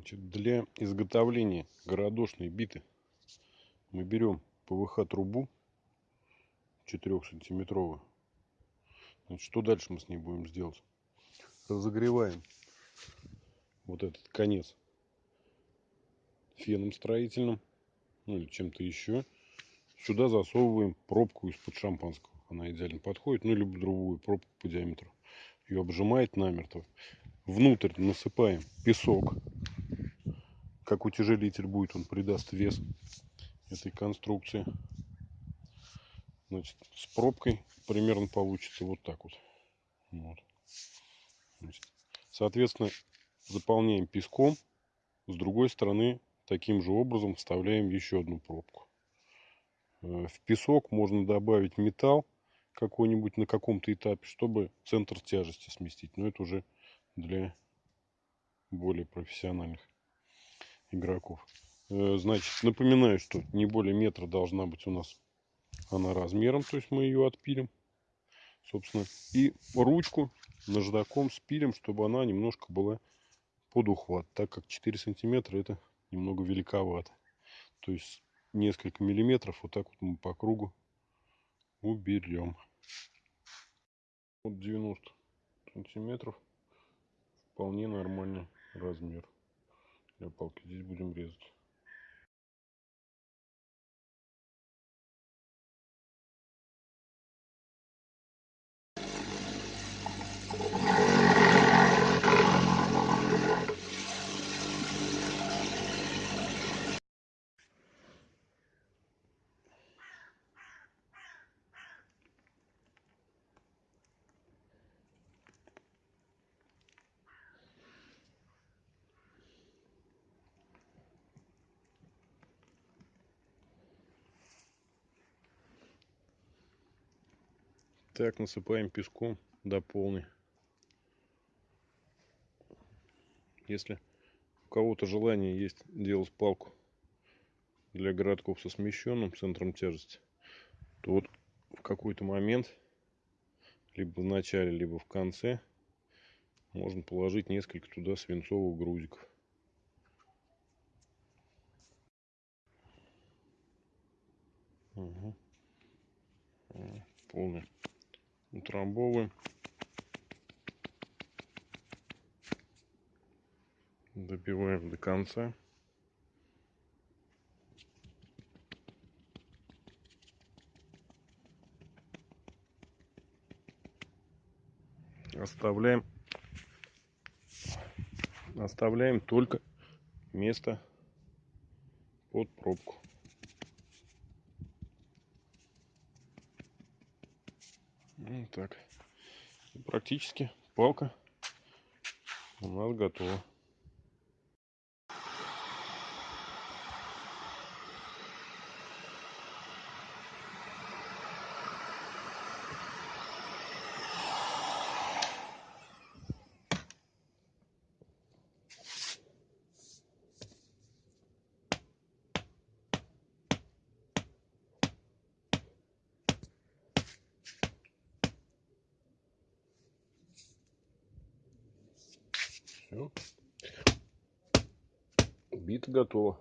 Значит, для изготовления городошной биты мы берем ПВХ трубу 4 сантиметровую. Что дальше мы с ней будем сделать? Разогреваем вот этот конец феном строительным, ну или чем-то еще. Сюда засовываем пробку из-под шампанского. Она идеально подходит, ну либо другую пробку по диаметру. Ее обжимает намертво. Внутрь насыпаем песок как утяжелитель будет, он придаст вес этой конструкции. Значит, с пробкой примерно получится вот так вот. вот. Значит, соответственно, заполняем песком. С другой стороны, таким же образом вставляем еще одну пробку. Э, в песок можно добавить металл какой-нибудь на каком-то этапе, чтобы центр тяжести сместить. Но это уже для более профессиональных игроков. Э, значит, напоминаю, что не более метра должна быть у нас она размером, то есть мы ее отпилим, собственно. И ручку наждаком спилим, чтобы она немножко была под ухват, так как 4 сантиметра это немного великовато. То есть несколько миллиметров вот так вот мы по кругу уберем. Вот 90 сантиметров вполне нормальный размер палки. Здесь будем резать. Так, насыпаем песком до полной. Если у кого-то желание есть делать палку для городков со смещенным центром тяжести, то вот в какой-то момент, либо в начале, либо в конце, можно положить несколько туда свинцовых грузиков. Угу. Полный утрамбовываем. Добиваем до конца. Оставляем, оставляем только место под пробку. Вот так. И практически палка у нас готова. Все. Бита готова.